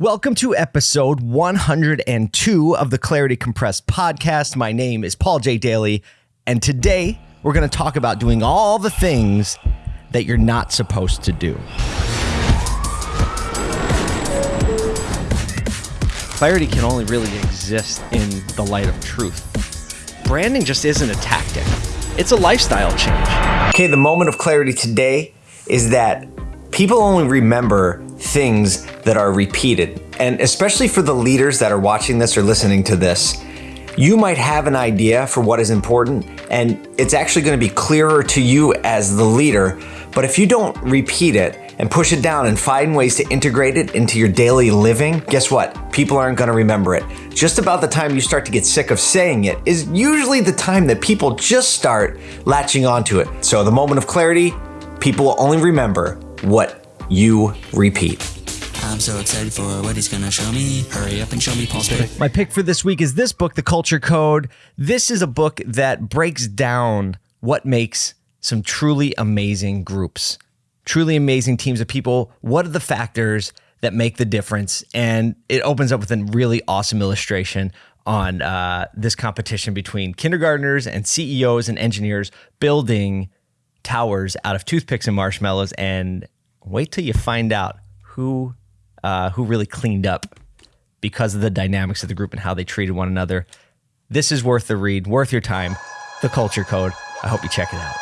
Welcome to episode 102 of the Clarity Compressed podcast. My name is Paul J. Daly, and today we're going to talk about doing all the things that you're not supposed to do. Clarity can only really exist in the light of truth. Branding just isn't a tactic, it's a lifestyle change. Okay, the moment of clarity today is that people only remember things that are repeated. And especially for the leaders that are watching this or listening to this, you might have an idea for what is important, and it's actually going to be clearer to you as the leader. But if you don't repeat it and push it down and find ways to integrate it into your daily living, guess what? People aren't going to remember it. Just about the time you start to get sick of saying it is usually the time that people just start latching onto it. So, the moment of clarity, people will only remember what you repeat. I'm so excited for what he's gonna show me. Hurry up and show me Paul's pick. My pick for this week is this book, The Culture Code. This is a book that breaks down what makes some truly amazing groups, truly amazing teams of people. What are the factors that make the difference? And it opens up with a really awesome illustration on uh, this competition between kindergartners and CEOs and engineers building towers out of toothpicks and marshmallows and wait till you find out who uh, who really cleaned up because of the dynamics of the group and how they treated one another. This is worth the read, worth your time. The Culture Code. I hope you check it out.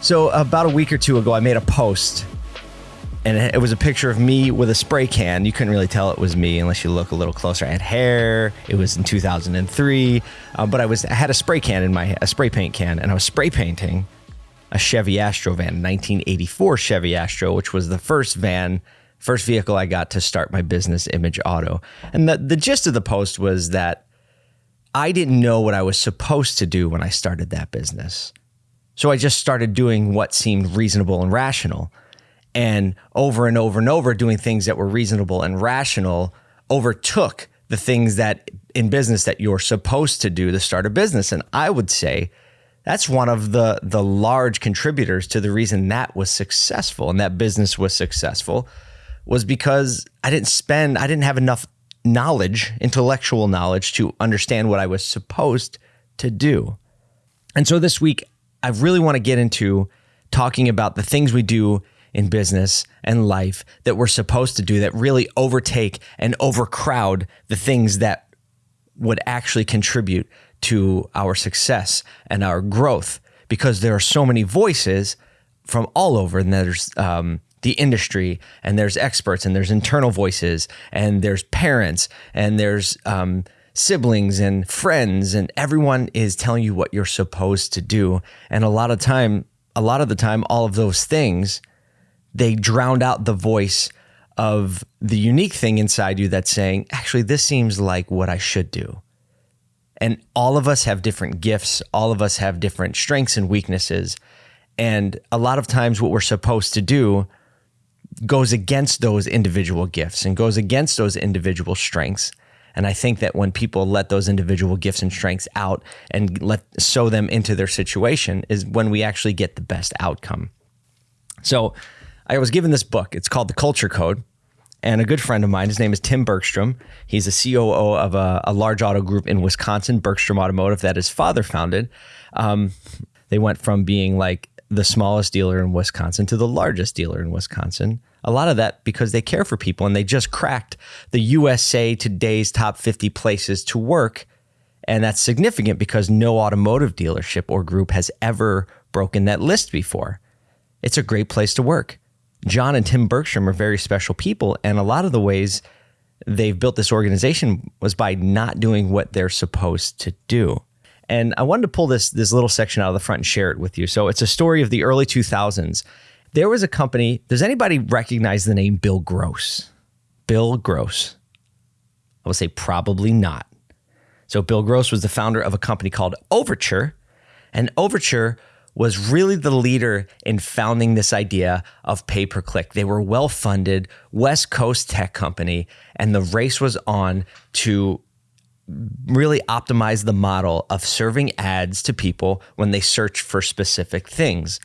So about a week or two ago, I made a post, and it was a picture of me with a spray can. You couldn't really tell it was me unless you look a little closer. I had hair. It was in 2003, uh, but I was I had a spray can in my a spray paint can, and I was spray painting a Chevy Astro van, 1984 Chevy Astro, which was the first van, first vehicle I got to start my business, Image Auto. And the, the gist of the post was that I didn't know what I was supposed to do when I started that business. So I just started doing what seemed reasonable and rational. And over and over and over, doing things that were reasonable and rational overtook the things that in business that you're supposed to do to start a business. And I would say, that's one of the the large contributors to the reason that was successful and that business was successful was because I didn't spend I didn't have enough knowledge, intellectual knowledge to understand what I was supposed to do. And so this week I really want to get into talking about the things we do in business and life that we're supposed to do that really overtake and overcrowd the things that would actually contribute to our success and our growth because there are so many voices from all over and there's um, the industry and there's experts and there's internal voices and there's parents and there's um, siblings and friends and everyone is telling you what you're supposed to do. And a lot of time a lot of the time all of those things they drowned out the voice of the unique thing inside you that's saying actually this seems like what I should do and all of us have different gifts, all of us have different strengths and weaknesses. And a lot of times, what we're supposed to do goes against those individual gifts and goes against those individual strengths. And I think that when people let those individual gifts and strengths out and let sow them into their situation is when we actually get the best outcome. So I was given this book. It's called The Culture Code and a good friend of mine. His name is Tim Bergstrom. He's a COO of a, a large auto group in Wisconsin, Bergstrom Automotive, that his father founded. Um, they went from being like the smallest dealer in Wisconsin to the largest dealer in Wisconsin. A lot of that because they care for people and they just cracked the USA Today's top 50 places to work. And that's significant because no automotive dealership or group has ever broken that list before. It's a great place to work. John and Tim Bergstrom are very special people. And a lot of the ways they've built this organization was by not doing what they're supposed to do. And I wanted to pull this this little section out of the front and share it with you. So it's a story of the early 2000s. There was a company. Does anybody recognize the name Bill Gross? Bill Gross. I would say probably not. So Bill Gross was the founder of a company called Overture, and Overture was really the leader in founding this idea of pay per click. They were well funded, West Coast tech company, and the race was on to really optimize the model of serving ads to people when they search for specific things.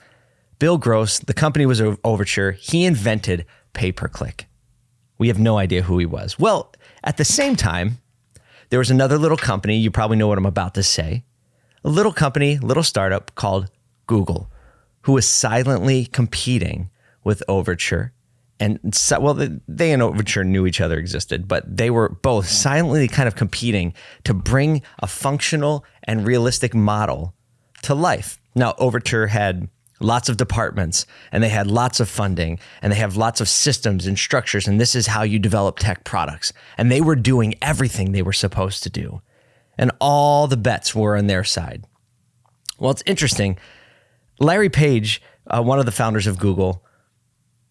Bill Gross, the company was Overture. He invented pay per click. We have no idea who he was. Well, at the same time, there was another little company. You probably know what I'm about to say. A little company, little startup called Google, who was silently competing with Overture. And so, well, they and Overture knew each other existed, but they were both silently kind of competing to bring a functional and realistic model to life. Now, Overture had lots of departments and they had lots of funding and they have lots of systems and structures. And this is how you develop tech products. And they were doing everything they were supposed to do. And all the bets were on their side. Well, it's interesting. Larry Page, uh, one of the founders of Google,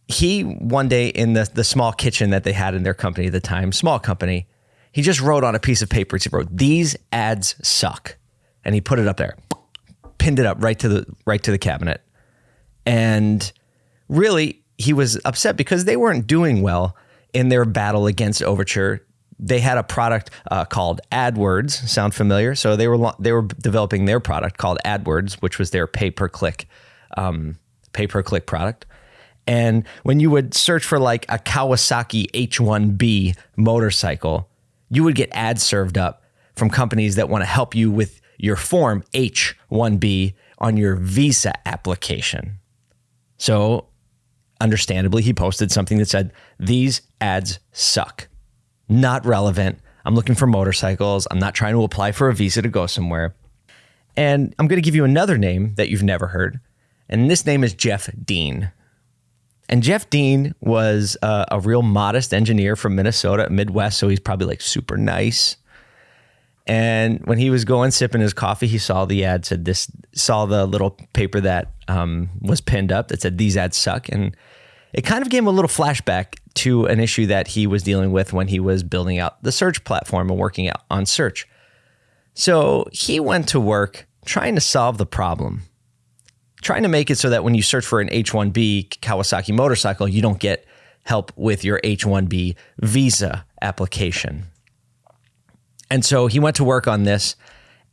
he one day in the, the small kitchen that they had in their company at the time, small company, he just wrote on a piece of paper, he wrote, These ads suck. And he put it up there, pinned it up right to the right to the cabinet. And really, he was upset because they weren't doing well in their battle against Overture. They had a product uh, called AdWords. Sound familiar? So they were they were developing their product called AdWords, which was their pay per click um, pay per click product. And when you would search for like a Kawasaki H1B motorcycle, you would get ads served up from companies that want to help you with your form H1B on your visa application. So, understandably, he posted something that said, These ads suck. Not relevant. I'm looking for motorcycles. I'm not trying to apply for a visa to go somewhere. And I'm going to give you another name that you've never heard. And this name is Jeff Dean. And Jeff Dean was uh, a real modest engineer from Minnesota, Midwest. So he's probably like super nice. And when he was going sipping his coffee, he saw the ad said this, saw the little paper that um, was pinned up that said these ads suck, and it kind of gave him a little flashback to an issue that he was dealing with when he was building out the search platform and working out on search. So he went to work trying to solve the problem, trying to make it so that when you search for an H1B Kawasaki motorcycle, you don't get help with your H1B visa application. And so he went to work on this.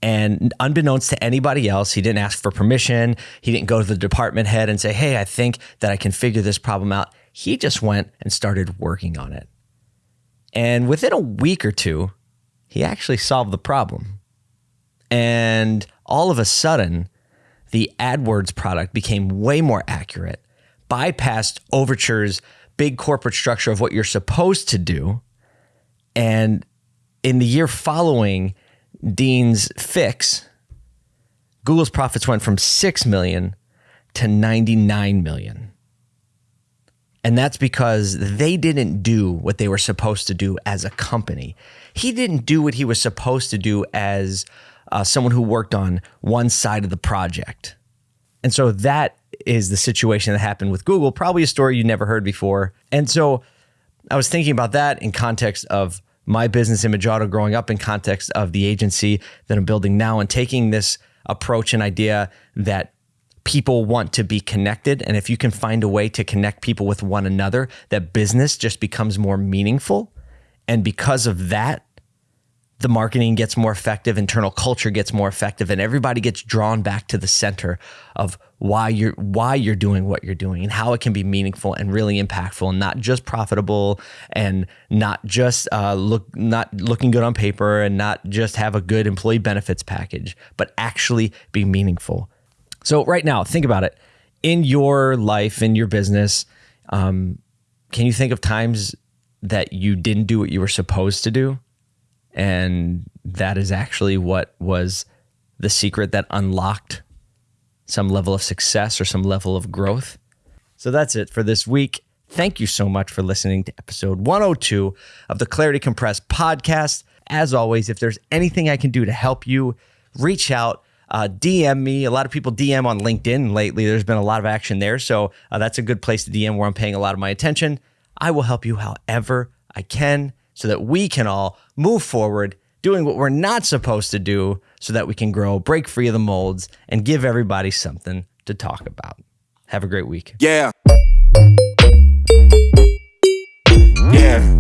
And unbeknownst to anybody else, he didn't ask for permission. He didn't go to the department head and say, Hey, I think that I can figure this problem out. He just went and started working on it. And within a week or two, he actually solved the problem. And all of a sudden, the AdWords product became way more accurate, bypassed Overture's big corporate structure of what you're supposed to do, and in the year following Dean's fix, Google's profits went from 6 million to 99 million. And that's because they didn't do what they were supposed to do as a company. He didn't do what he was supposed to do as uh, someone who worked on one side of the project. And so that is the situation that happened with Google, probably a story you never heard before. And so I was thinking about that in context of my business image auto growing up in context of the agency that I'm building now and taking this approach and idea that people want to be connected. And if you can find a way to connect people with one another, that business just becomes more meaningful. And because of that, the marketing gets more effective, internal culture gets more effective, and everybody gets drawn back to the center of why you're why you're doing what you're doing and how it can be meaningful and really impactful and not just profitable and not just uh, look not looking good on paper and not just have a good employee benefits package, but actually be meaningful. So right now, think about it in your life, in your business. Um, can you think of times that you didn't do what you were supposed to do? And that is actually what was the secret that unlocked some level of success or some level of growth. So that's it for this week. Thank you so much for listening to episode 102 of the Clarity Compressed podcast. As always, if there's anything I can do to help you, reach out. Uh, DM me. A lot of people DM on LinkedIn lately. There's been a lot of action there. So uh, that's a good place to DM where I'm paying a lot of my attention. I will help you however I can so that we can all move forward doing what we're not supposed to do so that we can grow, break free of the molds, and give everybody something to talk about. Have a great week. Yeah. Yeah.